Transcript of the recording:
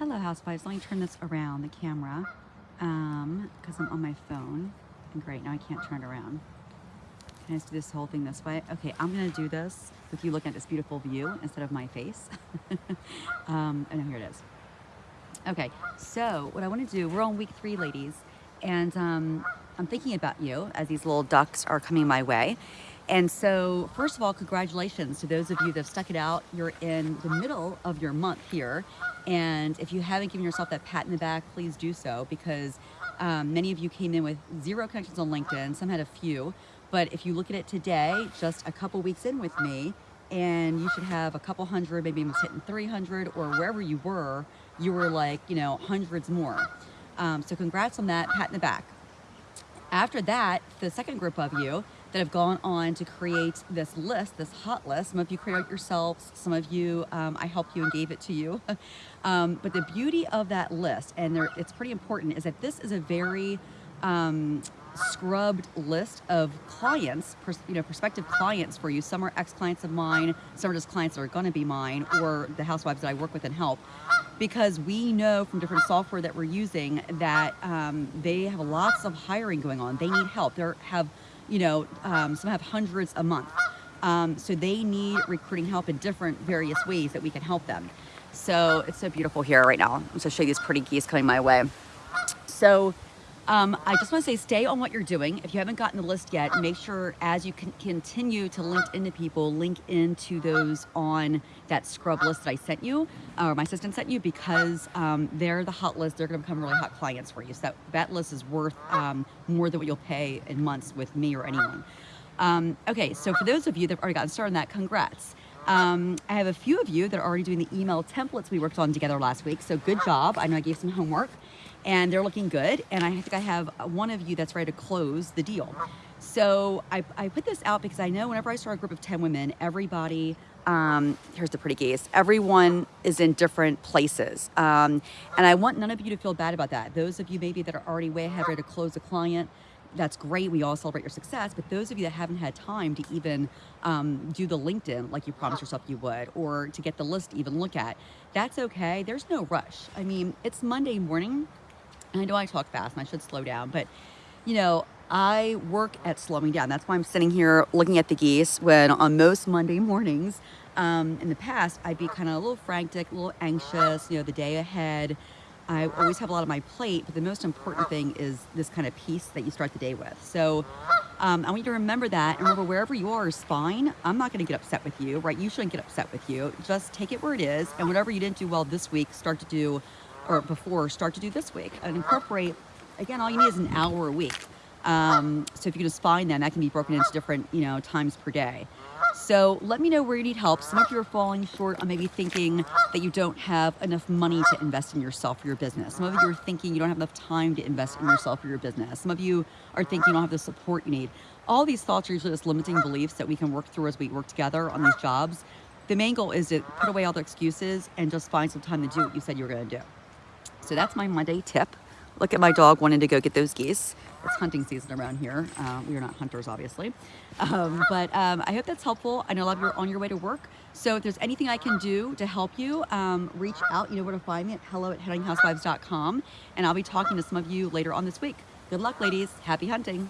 Hello housewives, let me turn this around the camera um because I'm on my phone. And great now I can't turn it around. Can I just do this whole thing this way? Okay I'm gonna do this with you looking at this beautiful view instead of my face. Um and here it is. Okay so what I want to do we're on week three ladies and um I'm thinking about you as these little ducks are coming my way and so, first of all, congratulations to those of you that have stuck it out. You're in the middle of your month here. And if you haven't given yourself that pat in the back, please do so because um, many of you came in with zero connections on LinkedIn. Some had a few. But if you look at it today, just a couple weeks in with me, and you should have a couple hundred, maybe almost hitting 300, or wherever you were, you were like, you know, hundreds more. Um, so, congrats on that, pat in the back. After that, the second group of you that have gone on to create this list, this hot list. Some of you created it yourselves, some of you, um, I helped you and gave it to you. um, but the beauty of that list, and there, it's pretty important, is that this is a very um, scrubbed list of clients, you know, prospective clients for you. Some are ex-clients of mine, some are just clients that are gonna be mine, or the housewives that I work with and help because we know from different software that we're using that um, they have lots of hiring going on. They need help. They have you know, um, some have hundreds a month. Um, so they need recruiting help in different various ways that we can help them. So it's so beautiful here right now. I'm to show you these pretty geese coming my way. So um, I just want to say stay on what you're doing. If you haven't gotten the list yet, make sure as you continue to link into people, link into those on that scrub list that I sent you, or my assistant sent you, because um, they're the hot list. They're going to become really hot clients for you. So that, that list is worth um, more than what you'll pay in months with me or anyone. Um, okay, so for those of you that have already gotten started on that, congrats. Um, I have a few of you that are already doing the email templates we worked on together last week, so good job. I know I gave some homework and they're looking good. And I think I have one of you that's ready to close the deal. So I, I put this out because I know whenever I start a group of 10 women, everybody, um, here's the pretty geese, everyone is in different places. Um, and I want none of you to feel bad about that. Those of you maybe that are already way ahead ready to close a client, that's great. We all celebrate your success. But those of you that haven't had time to even um, do the LinkedIn like you promised yourself you would, or to get the list to even look at, that's okay. There's no rush. I mean, it's Monday morning. I know I talk fast and I should slow down, but you know, I work at slowing down. That's why I'm sitting here looking at the geese when on most Monday mornings, um, in the past, I'd be kind of a little frantic, a little anxious, you know, the day ahead. I always have a lot on my plate, but the most important thing is this kind of peace that you start the day with. So um, I want you to remember that and remember wherever you are is fine. I'm not going to get upset with you, right? You shouldn't get upset with you. Just take it where it is. And whatever you didn't do well this week, start to do or before start to do this week and incorporate again all you need is an hour a week. Um, so if you can just find them that can be broken into different you know times per day. So let me know where you need help. Some of you are falling short on maybe thinking that you don't have enough money to invest in yourself or your business. Some of you are thinking you don't have enough time to invest in yourself or your business. Some of you are thinking you don't have the support you need. All these thoughts are usually just limiting beliefs that we can work through as we work together on these jobs. The main goal is to put away all the excuses and just find some time to do what you said you were going to do so that's my Monday tip. Look at my dog wanting to go get those geese. It's hunting season around here. Uh, we are not hunters, obviously. Um, but um, I hope that's helpful. I know a lot of you are on your way to work. So if there's anything I can do to help you, um, reach out. You know where to find me at hello at headinghousewives.com. And I'll be talking to some of you later on this week. Good luck, ladies. Happy hunting.